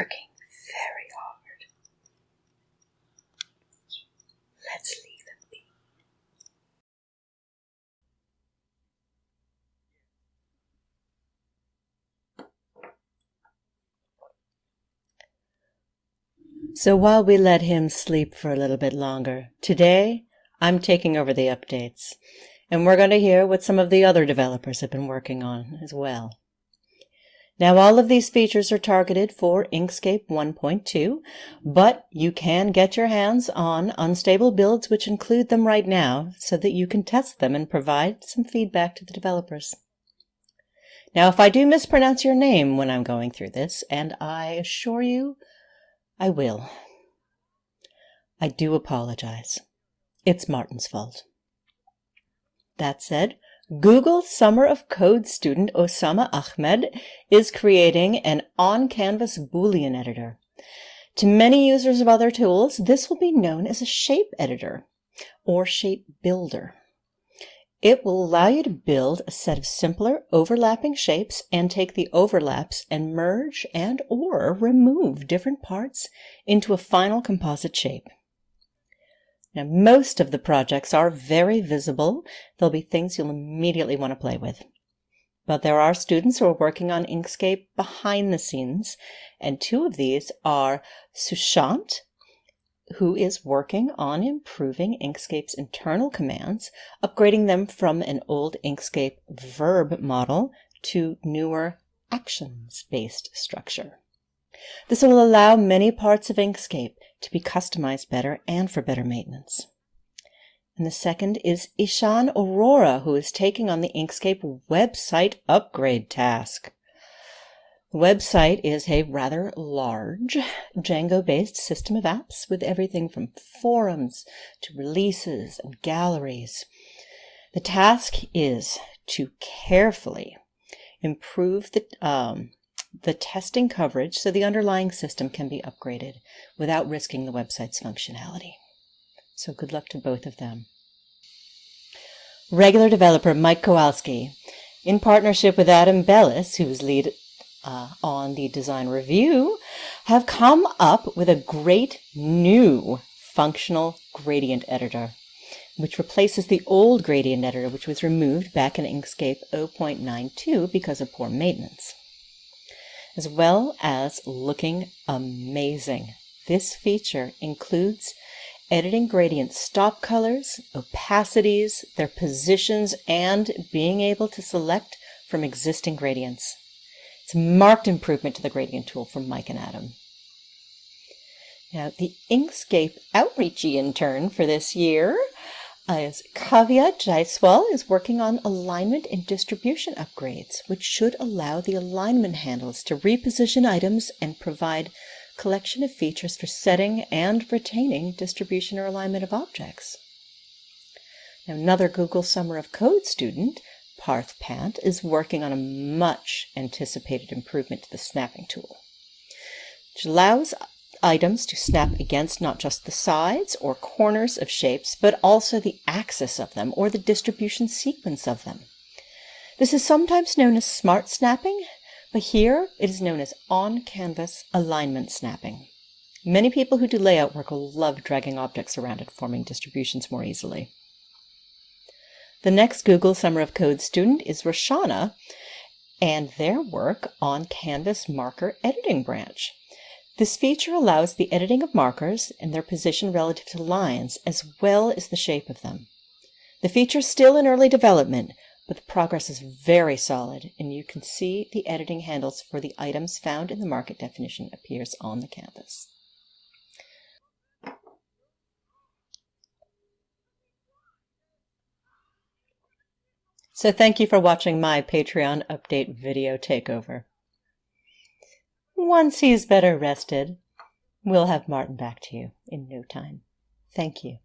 working very hard. Let's leave him be. So while we let him sleep for a little bit longer, today I'm taking over the updates, and we're going to hear what some of the other developers have been working on as well. Now all of these features are targeted for Inkscape 1.2, but you can get your hands on unstable builds which include them right now so that you can test them and provide some feedback to the developers. Now if I do mispronounce your name when I'm going through this, and I assure you I will. I do apologize. It's Martin's fault. That said, Google Summer of Code student Osama Ahmed is creating an on-canvas Boolean editor. To many users of other tools, this will be known as a shape editor or shape builder. It will allow you to build a set of simpler overlapping shapes and take the overlaps and merge and or remove different parts into a final composite shape. Now, most of the projects are very visible. There'll be things you'll immediately want to play with. But there are students who are working on Inkscape behind the scenes, and two of these are Sushant who is working on improving Inkscape's internal commands, upgrading them from an old Inkscape verb model to newer actions-based structure. This will allow many parts of Inkscape to be customized better and for better maintenance. And the second is Ishaan Arora, who is taking on the Inkscape website upgrade task. The website is a rather large Django-based system of apps with everything from forums to releases and galleries. The task is to carefully improve the, um, the testing coverage so the underlying system can be upgraded without risking the website's functionality. So good luck to both of them. Regular developer Mike Kowalski, in partnership with Adam Belis, who's lead uh, on the design review have come up with a great new functional gradient editor, which replaces the old gradient editor, which was removed back in Inkscape 0.92 because of poor maintenance, as well as looking amazing. This feature includes editing gradient stop colors, opacities, their positions, and being able to select from existing gradients. It's a marked improvement to the gradient tool from Mike and Adam. Now, the Inkscape outreachy intern for this year is Kavya Jaiswal is working on alignment and distribution upgrades, which should allow the alignment handles to reposition items and provide collection of features for setting and retaining distribution or alignment of objects. Now, another Google Summer of Code student Parth Pant is working on a much anticipated improvement to the snapping tool, which allows items to snap against not just the sides or corners of shapes, but also the axis of them or the distribution sequence of them. This is sometimes known as smart snapping, but here it is known as on-canvas alignment snapping. Many people who do layout work will love dragging objects around and forming distributions more easily. The next Google Summer of Code student is Roshana and their work on Canvas Marker Editing Branch. This feature allows the editing of markers and their position relative to lines, as well as the shape of them. The feature is still in early development, but the progress is very solid, and you can see the editing handles for the items found in the marker definition appears on the canvas. So thank you for watching my Patreon update video takeover. Once he's better rested, we'll have Martin back to you in no time. Thank you.